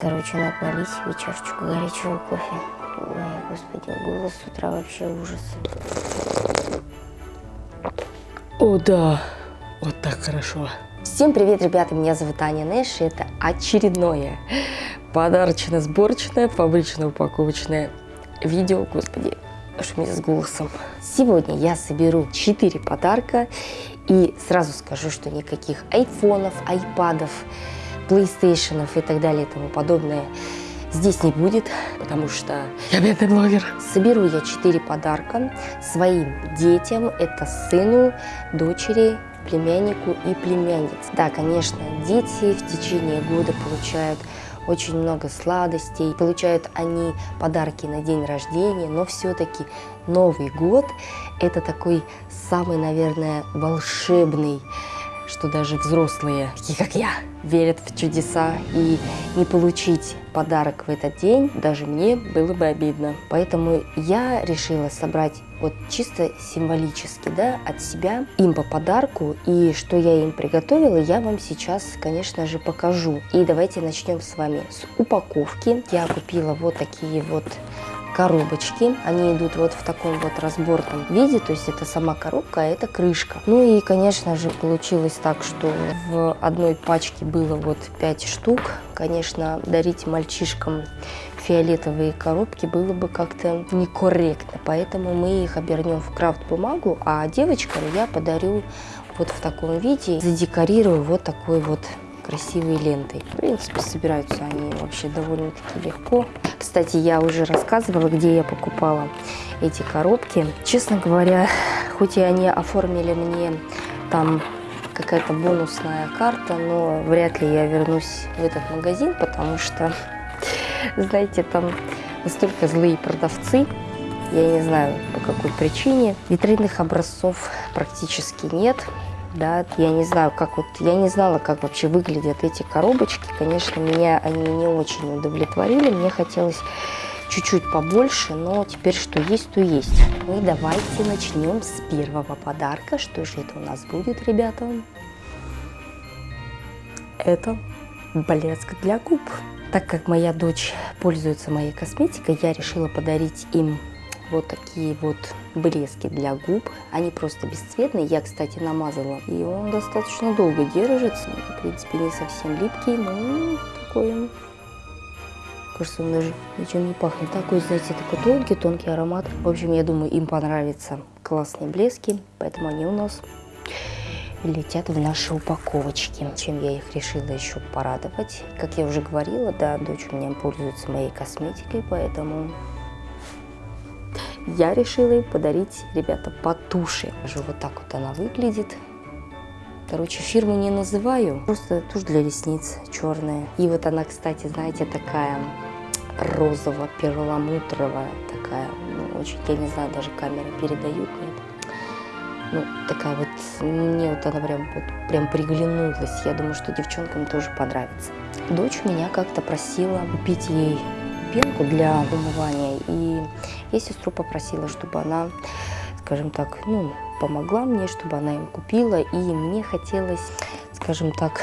Короче, надо налить себе чашечку горячего кофе. Ой, господи, голос с утра вообще ужас. О, да. Вот так хорошо. Всем привет, ребята, меня зовут Аня Нэш, и это очередное подарочно-сборочное, фабрично-упаковочное видео, господи, что мне с голосом. Сегодня я соберу 4 подарка, и сразу скажу, что никаких айфонов, айпадов, PlayStation и так далее и тому подобное здесь не будет, потому что Я бедный блогер. соберу я 4 подарка своим детям, это сыну, дочери, племяннику и племяннице. Да, конечно, дети в течение года получают очень много сладостей, получают они подарки на день рождения, но все-таки Новый год – это такой самый, наверное, волшебный что даже взрослые, такие как я, верят в чудеса. И не получить подарок в этот день даже мне было бы обидно. Поэтому я решила собрать вот чисто символически, да, от себя им по подарку. И что я им приготовила, я вам сейчас, конечно же, покажу. И давайте начнем с вами с упаковки. Я купила вот такие вот коробочки. Они идут вот в таком вот разборном виде, то есть это сама коробка, а это крышка. Ну и, конечно же, получилось так, что в одной пачке было вот 5 штук. Конечно, дарить мальчишкам фиолетовые коробки было бы как-то некорректно, поэтому мы их обернем в крафт-бумагу, а девочкам я подарю вот в таком виде, задекорирую вот такой вот красивой лентой. В принципе, собираются они вообще довольно-таки легко. Кстати, я уже рассказывала, где я покупала эти коробки. Честно говоря, хоть и они оформили мне там какая-то бонусная карта, но вряд ли я вернусь в этот магазин, потому что, знаете, там настолько злые продавцы, я не знаю по какой причине. Витринных образцов практически нет да, я не знаю, как вот, я не знала, как вообще выглядят эти коробочки, конечно, меня они не очень удовлетворили, мне хотелось чуть-чуть побольше, но теперь что есть, то есть. Ну и давайте начнем с первого подарка, что же это у нас будет, ребята? Это блеск для губ. Так как моя дочь пользуется моей косметикой, я решила подарить им вот такие вот блески для губ. Они просто бесцветные. Я, кстати, намазала. И он достаточно долго держится. В принципе, не совсем липкий, но такой... Кажется, он даже ничем не пахнет. Такой, знаете, такой тонкий, тонкий аромат. В общем, я думаю, им понравятся классные блески. Поэтому они у нас летят в наши упаковочки. Чем я их решила еще порадовать. Как я уже говорила, да, дочь у меня пользуется моей косметикой, поэтому я решила им подарить, ребята, по туши. Вот так вот она выглядит. Короче, фирму не называю, просто тушь для ресниц черная. И вот она, кстати, знаете, такая розово-перламутровая, такая, ну, очень, я не знаю, даже камеры передают, нет. Ну, такая вот, мне вот она прям, вот, прям приглянулась. Я думаю, что девчонкам тоже понравится. Дочь меня как-то просила купить ей пенку для умывания. И я сестру попросила, чтобы она, скажем так, ну, помогла мне, чтобы она им купила. И мне хотелось, скажем так,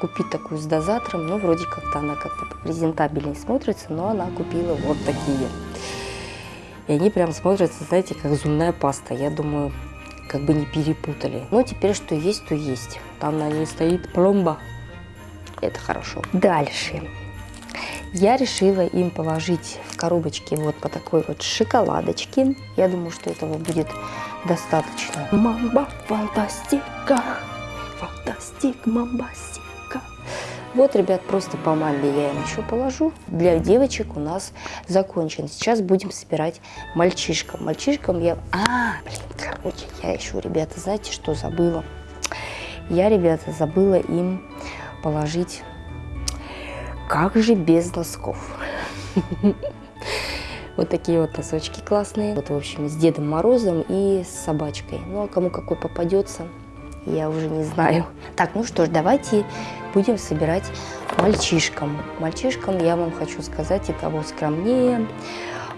купить такую с дозатором. Ну, вроде как-то она как-то презентабельнее смотрится, но она купила вот такие. И они прям смотрятся, знаете, как зубная паста. Я думаю, как бы не перепутали. Но теперь что есть, то есть. Там на ней стоит пломба. Это хорошо. Дальше я решила им положить в коробочки вот по такой вот шоколадочке. Я думаю, что этого будет достаточно. Мамба, фантастика, фантастик, мамбастика. Вот, ребят, просто по мамбе я им еще положу. Для девочек у нас закончен. Сейчас будем собирать мальчишкам. Мальчишкам я... А, блин, короче, я еще, ребята, знаете, что забыла? Я, ребята, забыла им положить как же без носков? Вот такие вот носочки классные. Вот, в общем, с Дедом Морозом и с собачкой. Ну, а кому какой попадется, я уже не знаю. Так, ну что ж, давайте будем собирать мальчишкам. Мальчишкам я вам хочу сказать, и того скромнее,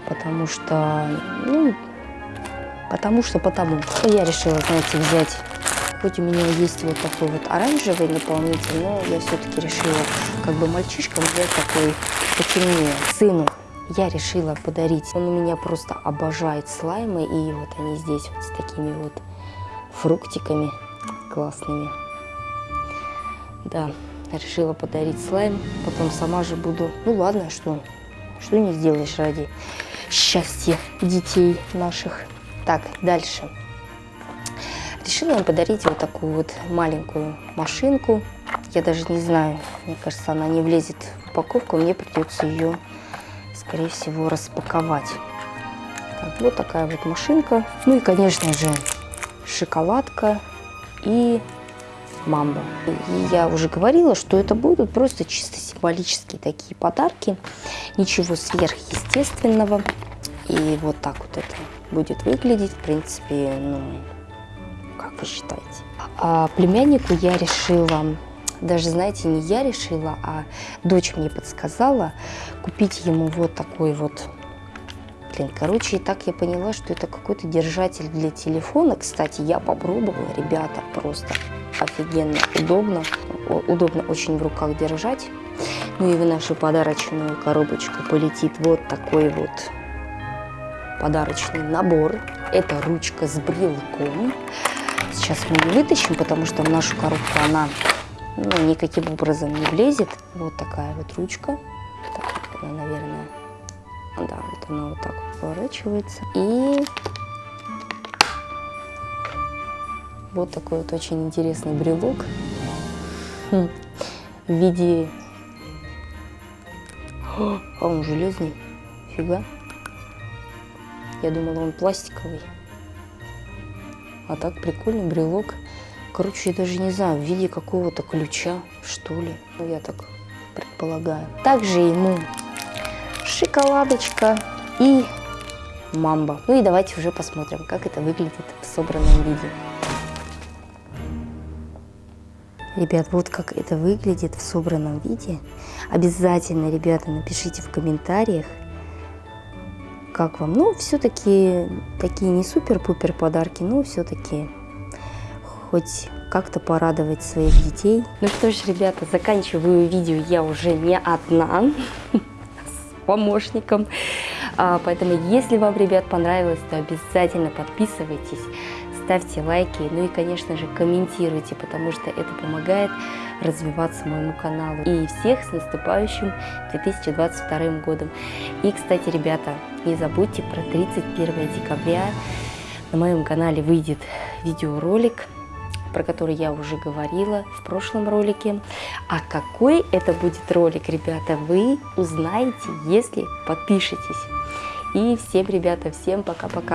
потому что, ну, потому что потому. Я решила, знаете, взять Хоть у меня есть вот такой вот оранжевый наполнитель, но я все-таки решила, как бы мальчишкам взять такой потемнее. Сыну я решила подарить. Он у меня просто обожает слаймы, и вот они здесь вот с такими вот фруктиками классными. Да, решила подарить слайм, потом сама же буду. Ну ладно, что, что не сделаешь ради счастья детей наших. Так, дальше. Решила им подарить вот такую вот маленькую машинку. Я даже не знаю, мне кажется, она не влезет в упаковку, мне придется ее, скорее всего, распаковать. Так, вот такая вот машинка. Ну и, конечно же, шоколадка и мамба. И я уже говорила, что это будут просто чисто символические такие подарки. Ничего сверхъестественного. И вот так вот это будет выглядеть. В принципе, ну, считаете? А племяннику я решила, даже, знаете, не я решила, а дочь мне подсказала купить ему вот такой вот Блин, короче, и так я поняла, что это какой-то держатель для телефона. Кстати, я попробовала, ребята, просто офигенно удобно. Удобно очень в руках держать. Ну и в нашу подарочную коробочку полетит вот такой вот подарочный набор. Это ручка с брелком. Сейчас мы ее вытащим, потому что в нашу коробку она ну, никаким образом не влезет. Вот такая вот ручка. Так, она, наверное, да, вот она вот так поворачивается. И вот такой вот очень интересный брелок в виде... А он железный, фига. Я думала, он пластиковый. А так прикольный брелок. Короче, я даже не знаю, в виде какого-то ключа, что ли. Я так предполагаю. Также ему шоколадочка и мамба. Ну и давайте уже посмотрим, как это выглядит в собранном виде. Ребят, вот как это выглядит в собранном виде. Обязательно, ребята, напишите в комментариях, как вам. Ну, все-таки такие не супер-пупер подарки, но все-таки хоть как-то порадовать своих детей. Ну что ж, ребята, заканчиваю видео я уже не одна. помощником. А, поэтому, если вам, ребят, понравилось, то обязательно подписывайтесь, ставьте лайки, ну и, конечно же, комментируйте, потому что это помогает развиваться моему каналу. И всех с наступающим 2022 годом. И, кстати, ребята, не забудьте про 31 декабря. На моем канале выйдет видеоролик про который я уже говорила в прошлом ролике. А какой это будет ролик, ребята, вы узнаете, если подпишетесь. И всем, ребята, всем пока-пока.